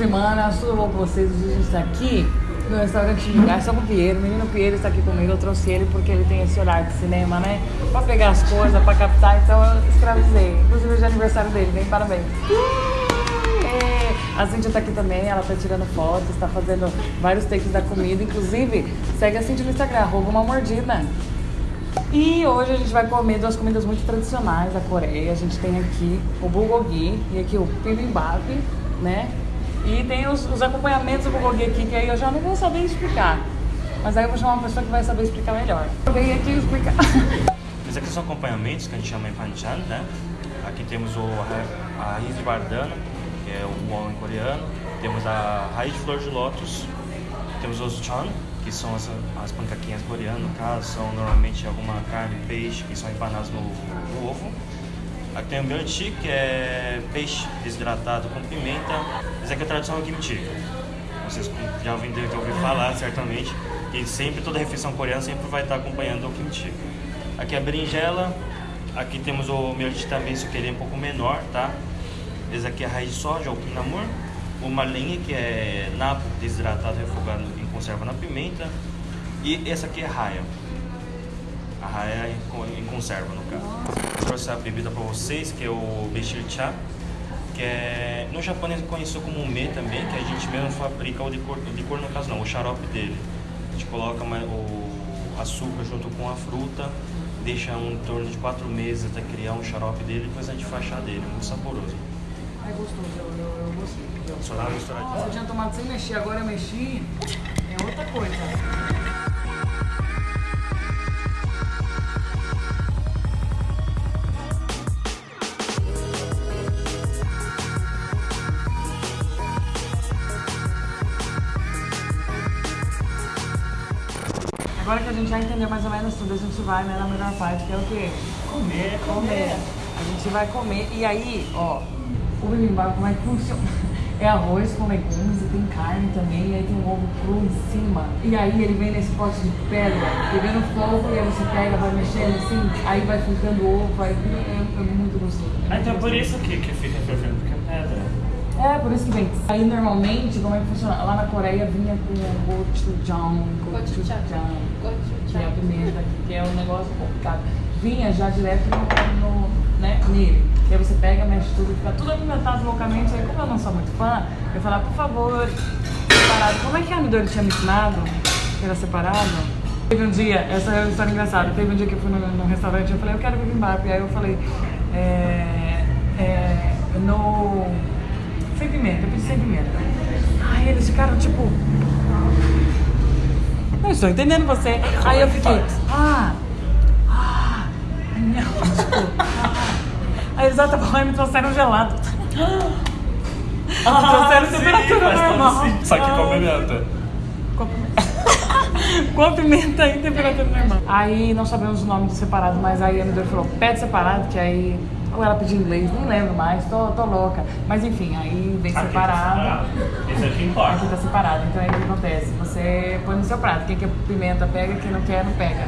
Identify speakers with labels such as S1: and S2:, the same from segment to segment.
S1: semanas, tudo bom com vocês? Hoje a gente está aqui no restaurante Garçom Pinheiro. O menino Pinheiro está aqui comigo, eu trouxe ele porque ele tem esse horário de cinema, né? Pra pegar as coisas, pra captar, então eu escravizei. Inclusive hoje é aniversário dele, bem parabéns. É, a Cintia tá aqui também, ela tá tirando fotos, tá fazendo vários takes da comida. Inclusive, segue a Cintia no Instagram, arroba uma mordida. E hoje a gente vai comer duas comidas muito tradicionais da Coreia. A gente tem aqui o bulgogi e aqui o bibimbap, né? E tem os, os acompanhamentos do bulgogi aqui, que aí eu já não vou saber explicar. Mas aí eu vou chamar uma pessoa que vai saber explicar melhor. Eu venho aqui explicar.
S2: Esses aqui são acompanhamentos que a gente chama em panchan, né? Aqui temos o, a raiz de bardana, que é o won em coreano. Temos a raiz de flor de lótus. Temos os chan, que são as, as pancaquinhas coreanas, no caso, são normalmente alguma carne, peixe, que são empanados no, no ovo. Aqui tem o myeonchi, que é peixe desidratado com pimenta. Esse aqui é a tradição do kimchi. Vocês já ouviram já falar, certamente, que sempre, toda refeição coreana sempre vai estar acompanhando o kimchi. Aqui é a berinjela, aqui temos o miochi também, só que ele é um pouco menor, tá? Esse aqui é a raiz de soja, o pinamur. Uma lenha, que é napo desidratado, refogado em conserva na pimenta. E essa aqui é raia. A raia é em con- em conserva, no caso. Trouxe a bebida para vocês, que é o Beshir Cha, que é no japonês conhecido como me também, que a gente mesmo fabrica o licor, o licor no caso não, o xarope dele. A gente coloca o açúcar junto com a fruta, deixa um em torno de quatro meses até criar um xarope dele, depois a gente faz chá dele, muito saboroso.
S1: É gostoso, eu, eu, eu gostei.
S2: Só dá uma misturadinha.
S1: Eu tinha tomado sem mexer, agora eu mexi, é outra coisa. Agora que a gente já entendeu mais ou menos tudo, a gente vai né, na melhor parte, que é o quê?
S2: Comer,
S1: comer. A gente vai comer. E aí, ó, o bibimbap, como é que funciona? É arroz com legumes e tem carne também, e aí tem um ovo cru em cima. E aí ele vem nesse pote de pedra, pegando fogo, e aí você pega, vai mexendo assim, aí vai ficando o ovo, aí é, é muito gostoso.
S2: Ah, então é por isso que, que fica fervendo, porque é pedra.
S1: É, por isso que vem. Aí normalmente, como é que funciona? Lá na Coreia vinha com gochujang, gochujang, é a pimenta, que é um negócio complicado. Vinha já direto no, no, né, nele. E aí você pega, mexe tudo, fica tudo apimentado loucamente. Aí como eu não sou muito fã, eu falava, por favor, separado. Como é que a Midori tinha me ensinado? Que era separado? Teve um dia, essa é uma história engraçada, teve um dia que eu fui num, num restaurante e eu falei, eu quero bibimbap. Aí eu falei, é, é, no... Sem pimenta, eu pedi sem pimenta. Aí eles ficaram tipo... Não estou entendendo você. Aí eu fiquei, ah, ah, não, tipo, ah. Aí eles, ah, bom, aí me trouxeram gelado. trouxeram
S2: sim,
S1: temperatura normal.
S2: Só que com
S1: Ah.
S2: pimenta.
S1: Com pimenta. Com pimenta e temperatura normal. Aí não sabemos o nome do separado, mas aí a Midori falou, pede separado, que aí. Ou ela pediu inglês, nem lembro mais, tô, tô louca. Mas enfim, aí vem
S2: Aqui tá
S1: separado.
S2: separado. Esse aqui importa.
S1: Aqui tá separado, então aí o que acontece? Você põe no seu prato. Quem quer pimenta pega, quem não quer, não pega.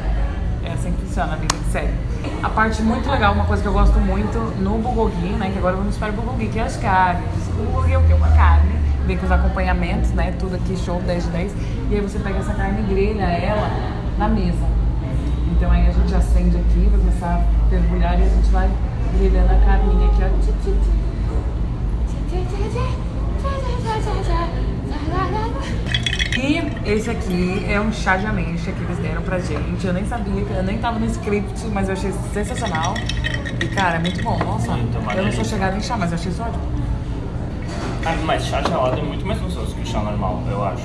S1: É assim que funciona a vida de série. A parte muito legal, uma coisa que eu gosto muito no bulgogi, né? Que agora vamos para o bulgogi, que é as carnes. O bulgogi é o quê? Uma carne, vem com os acompanhamentos, né? Tudo aqui, show 10 de 10. E aí você pega essa carne e grelha ela na mesa. Então aí a gente acende aqui, vai começar a fervilhar e a gente vai grelhando a carninha aqui, ó. E esse aqui é um chá de ameixa que eles deram pra gente. Eu nem sabia, eu nem tava no script, mas eu achei sensacional. E cara, é muito bom. Nossa, eu não sou chegada em chá, mas eu achei isso ótimo.
S2: Ah, mas chá gelado é muito mais gostoso que o chá normal, eu acho.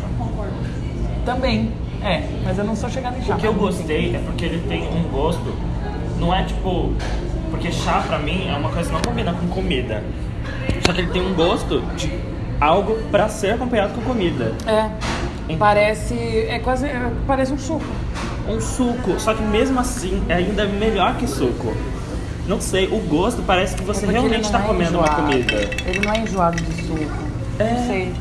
S1: Também, é, mas eu não sou chegada em chá.
S2: O que eu gostei é porque ele tem um gosto, não é tipo. Porque chá pra mim é uma coisa que não combina com comida. Só que ele tem um gosto de algo pra ser acompanhado com comida.
S1: É, parece, é quase, é, parece um suco.
S2: Um suco, só que mesmo assim é ainda melhor que suco. Não sei, o gosto parece que você
S1: É
S2: realmente
S1: não
S2: tá
S1: é
S2: comendo uma
S1: enjoado.
S2: comida.
S1: Ele não é enjoado de suco.
S2: É.
S1: Não sei.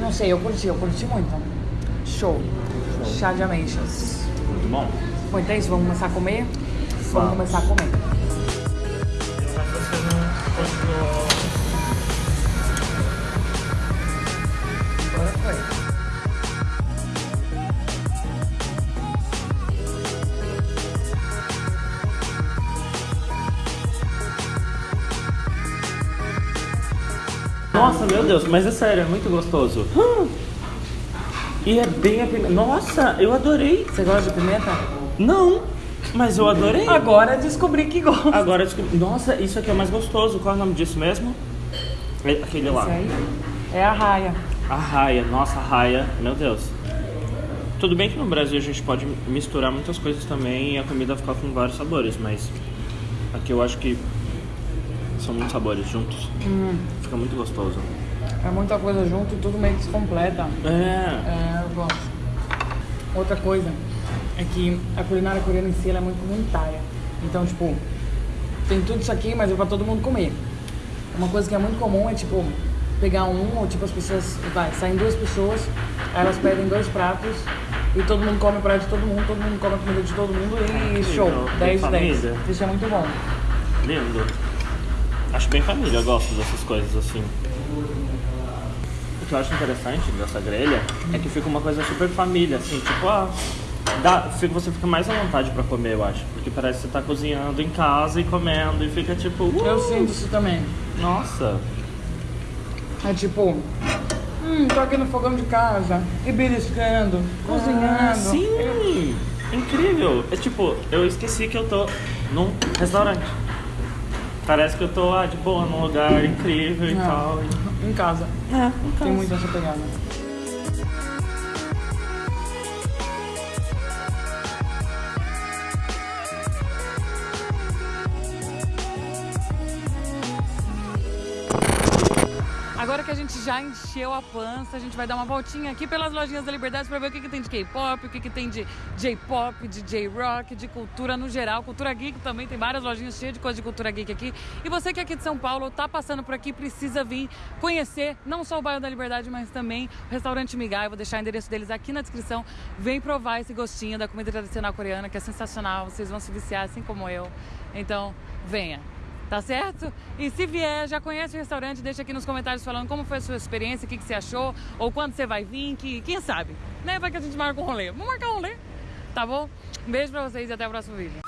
S1: Não sei, eu curti, eu curti muito. Show. Chá de ameixas.
S2: Muito bom.
S1: Bom, então é isso, vamos começar a comer? Vamos começar a comer.
S2: Nossa, meu Deus, mas é sério, é muito gostoso. Hum. E é bem a pimenta. Nossa, eu adorei.
S1: Você gosta de pimenta?
S2: Não mas eu adorei.
S1: Agora descobri que gosta.
S2: Agora descobri. Nossa, isso aqui é mais gostoso. Qual é o nome disso mesmo? É aquele lá.
S1: Aí é a raia.
S2: A raia, nossa, a raia, meu Deus. Tudo bem que no Brasil a gente pode misturar muitas coisas também e a comida ficar com vários sabores, mas aqui eu acho que são muitos sabores juntos.
S1: Hum.
S2: Fica muito gostoso.
S1: É muita coisa junto e tudo meio que se completa.
S2: É.
S1: É, eu gosto. Outra coisa é que a culinária coreana em si ela é muito comunitária. Então, tipo, tem tudo isso aqui, mas é pra todo mundo comer. Uma coisa que é muito comum é, tipo, pegar um, ou tipo, as pessoas, vai, saem duas pessoas, aí elas pedem dois pratos e todo mundo come o prato de todo mundo, todo mundo come a comida de todo mundo e show,
S2: legal.
S1: 10 de 10.
S2: família.
S1: Isso é muito bom.
S2: Lindo. Acho bem família, eu gosto dessas coisas assim. O que eu acho interessante dessa grelha é que fica uma coisa super família, assim, tipo, ah, dá, fica, você fica mais à vontade pra comer, eu acho. Porque parece que você tá cozinhando em casa e comendo e fica tipo. Uh,
S1: Eu sinto isso também.
S2: Nossa!
S1: É tipo, hum, tô aqui no fogão de casa, e beliscando, cozinhando.
S2: Ah, sim! Incrível! É tipo, eu esqueci que eu tô num restaurante. Parece que eu tô ah, de boa, num lugar incrível e
S1: Não.
S2: tal.
S1: Em casa.
S2: É,
S1: Tem muito essa pegada. Agora que a gente já encheu a pança, a gente vai dar uma voltinha aqui pelas lojinhas da Liberdade para ver o que, que tem de K-pop, o que, que tem de J-pop, de J-rock, de cultura no geral. Cultura geek também, tem várias lojinhas cheias de coisa de cultura geek aqui. E você que é aqui de São Paulo, tá passando por aqui, precisa vir conhecer não só o bairro da Liberdade, mas também o restaurante Migai. Vou deixar o endereço deles aqui na descrição. Vem provar esse gostinho da comida tradicional coreana, que é sensacional. Vocês vão se viciar assim como eu. Então, venha. Tá certo? E se vier, já conhece o restaurante, deixa aqui nos comentários falando como foi a sua experiência, o que, que você achou, ou quando você vai vir, que, quem sabe, né? Vai que a gente marca um rolê. Vamos marcar um rolê, tá bom? Beijo pra vocês e até o próximo vídeo.